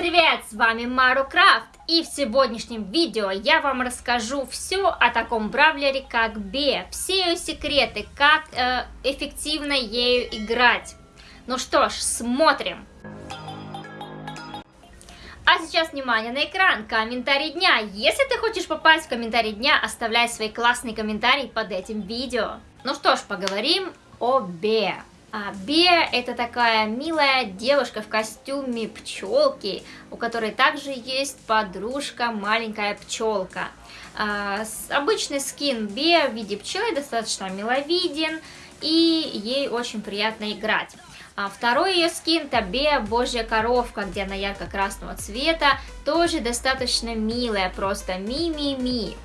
привет! С вами Мару Крафт и в сегодняшнем видео я вам расскажу все о таком бравлере как Бе, все ее секреты, как э, эффективно ею играть. Ну что ж, смотрим! А сейчас внимание на экран, комментарий дня. Если ты хочешь попасть в комментарий дня, оставляй свои классные комментарии под этим видео. Ну что ж, поговорим о Бе. А Беа это такая милая девушка в костюме пчелки, у которой также есть подружка маленькая пчелка. А, обычный скин Беа в виде пчелы достаточно миловиден и ей очень приятно играть. А второй ее скин это Беа Божья коровка, где она ярко-красного цвета, тоже достаточно милая, просто ми-ми-ми.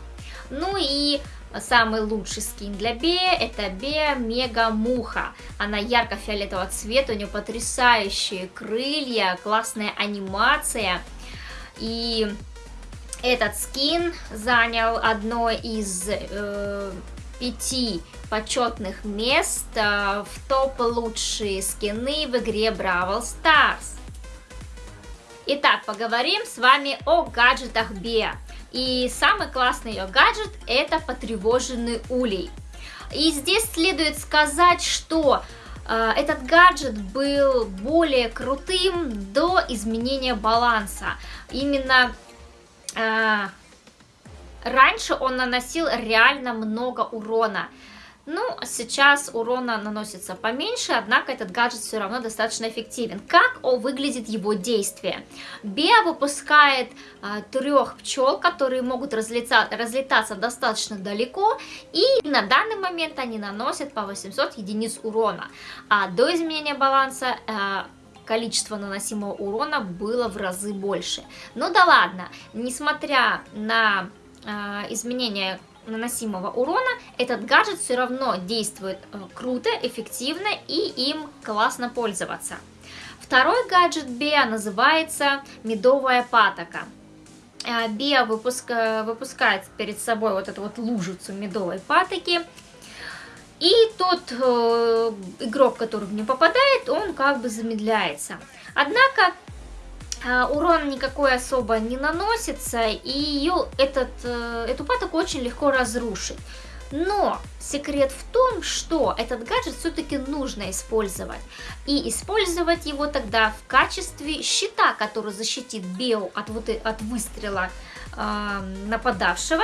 Ну и Самый лучший скин для Бея это Бея Мега Муха. Она ярко-фиолетового цвета, у нее потрясающие крылья, классная анимация. И этот скин занял одно из э, пяти почетных мест э, в топ лучшие скины в игре Бравл Старс. Итак, поговорим с вами о гаджетах Беа. И самый классный ее гаджет это потревоженный улей. И здесь следует сказать, что э, этот гаджет был более крутым до изменения баланса. Именно э, раньше он наносил реально много урона. Ну, сейчас урона наносится поменьше, однако этот гаджет все равно достаточно эффективен. Как о, выглядит его действие? Беа выпускает а, трех пчел, которые могут разлетаться, разлетаться достаточно далеко, и на данный момент они наносят по 800 единиц урона. А до изменения баланса... А, количество наносимого урона было в разы больше. Ну да ладно, несмотря на э, изменение наносимого урона, этот гаджет все равно действует э, круто, эффективно и им классно пользоваться. Второй гаджет Беа называется медовая патока. Э, Беа выпуска, выпускает перед собой вот эту вот лужицу медовой патоки, и тот э, игрок, который в нее попадает, он как бы замедляется. Однако урон никакой особо не наносится, и ее, этот, э, эту патоку очень легко разрушить. Но секрет в том, что этот гаджет все-таки нужно использовать. И использовать его тогда в качестве щита, который защитит био от, вот, от выстрела э, нападавшего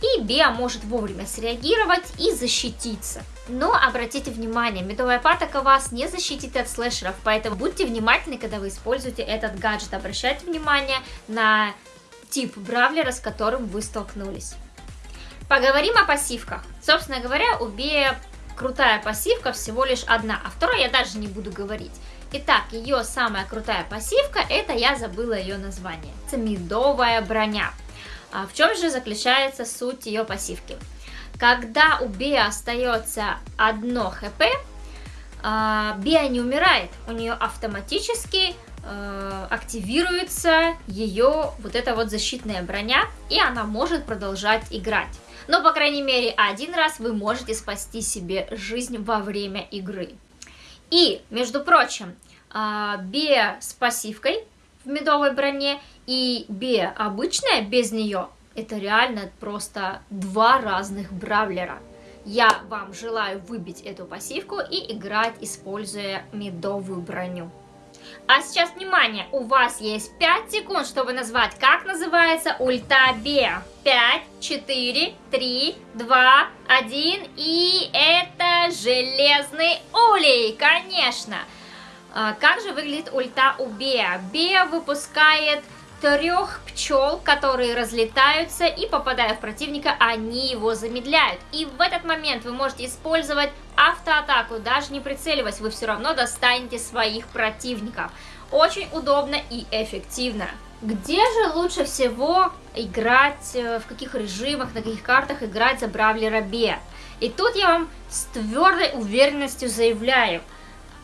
и Беа может вовремя среагировать и защититься. Но обратите внимание, медовая патока вас не защитит от слэшеров, поэтому будьте внимательны, когда вы используете этот гаджет. Обращайте внимание на тип бравлера, с которым вы столкнулись. Поговорим о пассивках. Собственно говоря, у Беа крутая пассивка всего лишь одна, а второй я даже не буду говорить. Итак, ее самая крутая пассивка, это я забыла ее название. Это медовая броня. А в чем же заключается суть ее пассивки? Когда у Беа остается одно хп, а, Беа не умирает, у нее автоматически э, активируется ее вот эта вот защитная броня, и она может продолжать играть. Но, по крайней мере, один раз вы можете спасти себе жизнь во время игры. И, между прочим, а, Беа с пассивкой в медовой броне и Бе обычная без нее, это реально просто два разных бравлера. Я вам желаю выбить эту пассивку и играть, используя медовую броню. А сейчас, внимание, у вас есть 5 секунд, чтобы назвать, как называется ульта Бе. 5, 4, 3, 2, 1, и это железный улей, конечно. А, как же выглядит ульта у Беа? Беа выпускает трех пчел, которые разлетаются и попадая в противника, они его замедляют. И в этот момент вы можете использовать автоатаку, даже не прицеливаясь, вы все равно достанете своих противников. Очень удобно и эффективно. Где же лучше всего играть, э, в каких режимах, на каких картах играть за Бравлера Бе? И тут я вам с твердой уверенностью заявляю,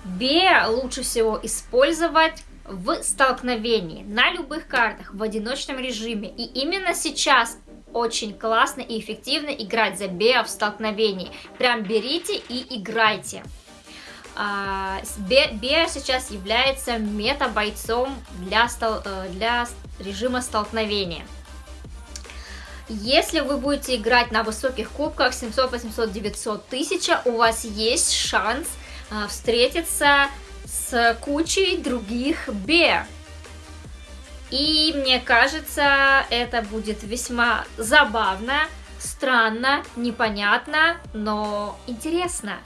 Бе лучше всего использовать в столкновении, на любых картах, в одиночном режиме. И именно сейчас очень классно и эффективно играть за Беа в столкновении. Прям берите и играйте. А, Беа сейчас является мета-бойцом для, э, для режима столкновения. Если вы будете играть на высоких кубках 700, 800, 900, 1000, у вас есть шанс а, встретиться с кучей других Беа. И мне кажется, это будет весьма забавно, странно, непонятно, но интересно.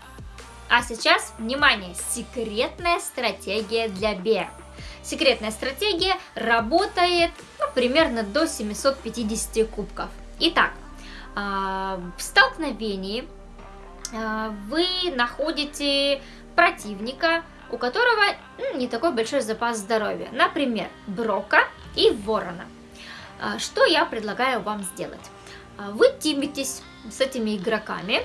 А сейчас, внимание, секретная стратегия для Б. Секретная стратегия работает ну, примерно до 750 кубков. Итак, а, в столкновении а, вы находите противника, у которого не такой большой запас здоровья. Например, Брока и Ворона. А, что я предлагаю вам сделать? Вы тимитесь с этими игроками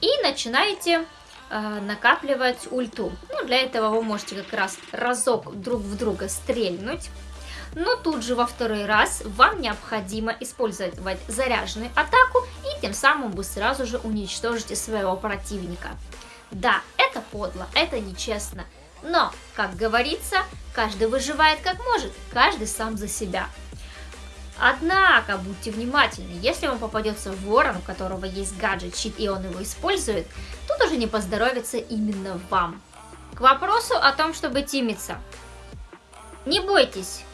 и начинаете э, накапливать ульту. Ну, для этого вы можете как раз разок друг в друга стрельнуть. Но тут же во второй раз вам необходимо использовать заряженную атаку и тем самым вы сразу же уничтожите своего противника. Да, это подло, это нечестно. Но, как говорится, каждый выживает как может, каждый сам за себя. Однако, будьте внимательны, если вам попадется ворон, у которого есть гаджет, щит, и он его использует, тут уже не поздоровится именно вам. К вопросу о том, чтобы тимиться. Не бойтесь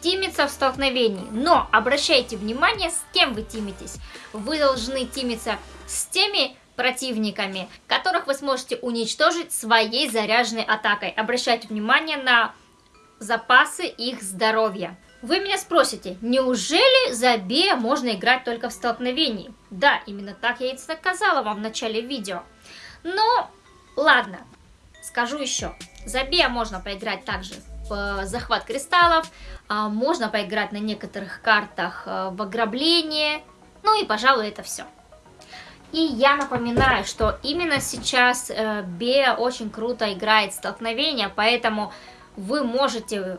тимиться в столкновении, но обращайте внимание, с кем вы тимитесь. Вы должны тимиться с теми противниками, которых вы сможете уничтожить своей заряженной атакой. Обращайте внимание на запасы их здоровья. Вы меня спросите, неужели за Бея можно играть только в столкновении? Да, именно так я и сказала вам в начале видео. Но, ладно, скажу еще. За Бея можно поиграть также в захват кристаллов, а, можно поиграть на некоторых картах э, в ограбление, ну и, пожалуй, это все. И я напоминаю, что именно сейчас э, Бея очень круто играет столкновения, поэтому вы можете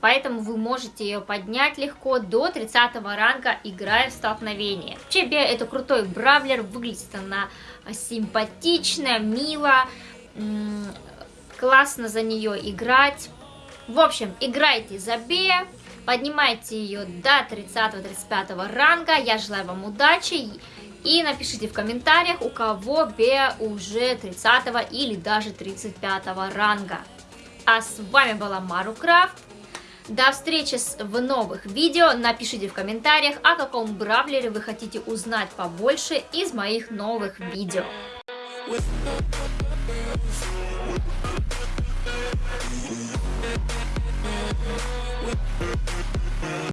поэтому вы можете ее поднять легко до 30 ранга, играя в столкновение. Вообще, это крутой бравлер, выглядит она симпатично, мило, классно за нее играть. В общем, играйте за Бея, поднимайте ее до 30-35 ранга, я желаю вам удачи. И напишите в комментариях, у кого Беа уже 30 или даже 35 ранга. А с вами была Мару Крафт. До встречи в новых видео. Напишите в комментариях, о каком бравлере вы хотите узнать побольше из моих новых видео. With